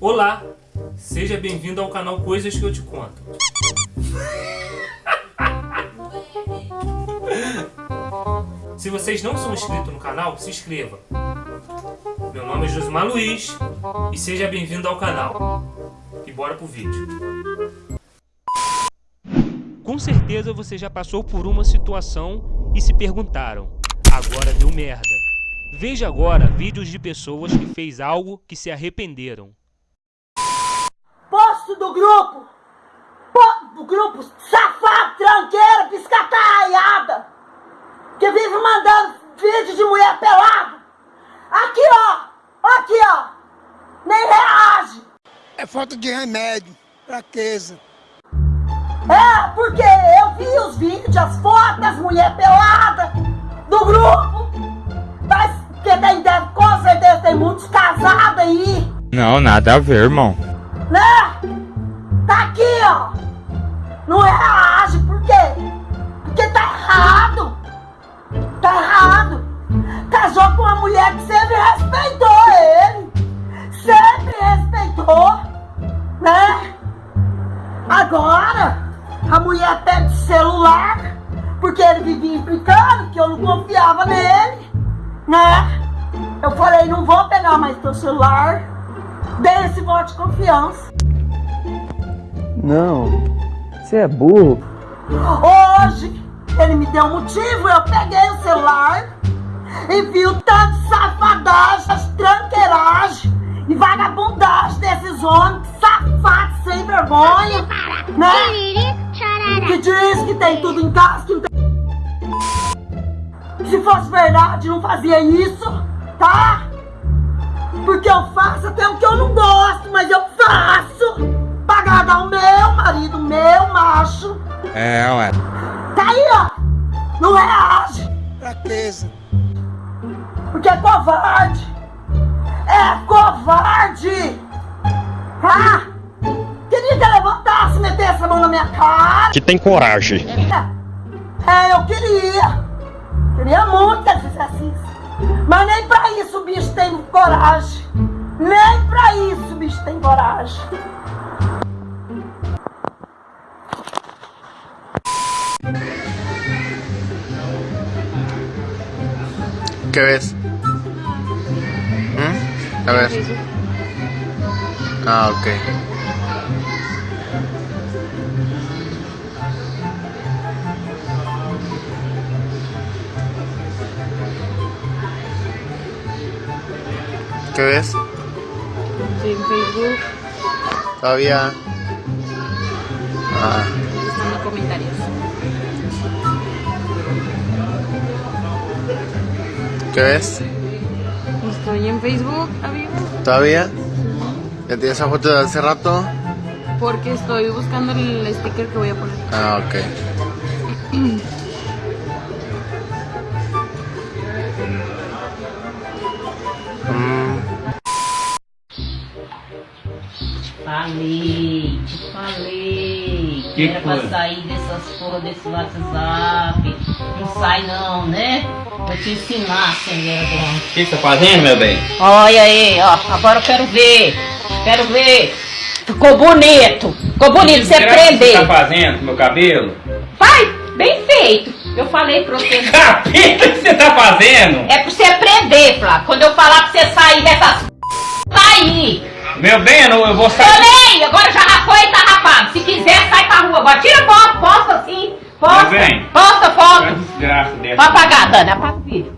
Olá, seja bem-vindo ao canal Coisas que eu te conto. Se vocês não são inscritos no canal, se inscreva. Meu nome é Josimar Luiz e seja bem-vindo ao canal. E bora pro vídeo. Com certeza você já passou por uma situação e se perguntaram, agora deu merda. Veja agora vídeos de pessoas que fez algo que se arrependeram. Grupo! Po do grupo safado, tranqueira, piscataiada! Que vive mandando vídeo de mulher pelada! Aqui, ó! Aqui, ó! Nem reage! É falta de remédio, fraqueza. É, porque eu vi os vídeos, as fotos das mulheres peladas do grupo! Mas, porque tem, com certeza tem muitos casados aí! Não, nada a ver, irmão. né? Tá aqui, ó. Não reage, por quê? Porque tá errado. Tá errado. Casou com uma mulher que sempre respeitou ele. Sempre respeitou, né? Agora, a mulher o celular, porque ele vivia implicando que eu não confiava nele, né? Eu falei, não vou pegar mais teu celular. Dei esse voto de confiança. Não, você é burro. Hoje, ele me deu um motivo, eu peguei o celular e vi o tanto de safadagem, tranqueiragem e vagabundagem desses homens safados, sem vergonha, né? Que diz que tem tudo em casa, que não tem... Se fosse verdade, não fazia isso, Fraqueza. porque é covarde. É covarde. Tá? Queria que eu levantasse, metesse a mão na minha cara. Que tem coragem. É, eu queria. Queria muito que ele fizesse isso. Mas nem pra isso o bicho tem coragem. Nem pra isso o bicho tem coragem. ¿Qué ves? ¿Mm? A ver. Ah, ok. ¿Qué ves? En Facebook Todavía. Ah, ¿Qué ves? Estoy en Facebook, amigo, ¿Todavía? ¿Ya tienes esa foto de hace rato? porque estoy buscando el sticker que voy a poner. Ah, ok. Falei, te falei. Que era foi? pra sair dessas porra desse WhatsApp. Não sai não, né? Vou te ensinar, senhora. O que você tá fazendo, meu bem? Olha aí, ó. Agora eu quero ver. Quero ver. Ficou bonito. Ficou bonito você prender. fazendo com meu cabelo? Vai, bem feito. Eu falei pra você. Capeta, o que você tá fazendo? É pra você aprender, Flávio. Quando eu falar pra você sair dessas. Sair. Meu bem, eu, não- eu vou Falei! Agora já rapou e tá rapado. Se quiser, sai pra rua. Agora tira foto, posta assim. Posta. Meu bem. Posta foto. desgraça dessa. Vai apagar, Dani. Apaga o vídeo.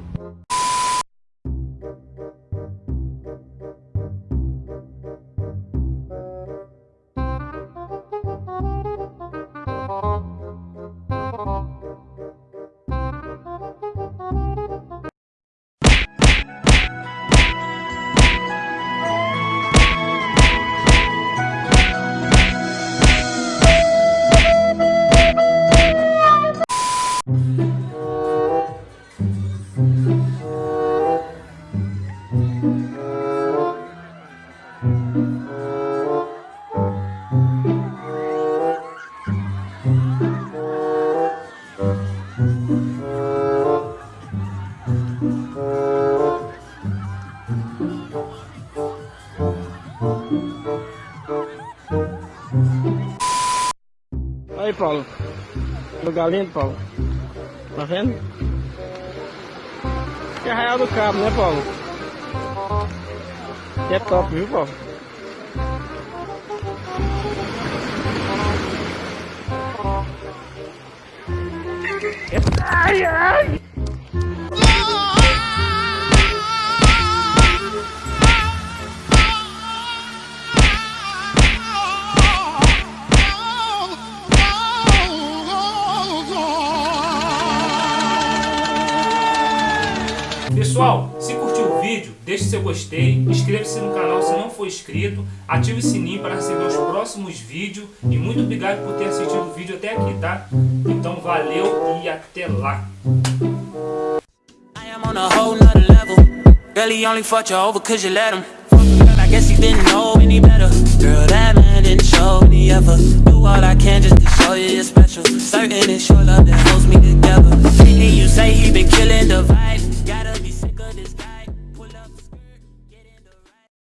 Aí, Paulo. Lugar lindo, Paulo. Tá vendo? Que é Arraial do Cabo, né, Paulo? Que é top, viu, Paulo? Ai, ai! Pessoal, se curtiu o vídeo, deixe seu gostei, inscreva-se no canal se não for inscrito, ative o sininho para receber os próximos vídeos e muito obrigado por ter assistido o vídeo até aqui, tá? Então valeu e até lá! Certain it's your love that holds me together. You say he been killing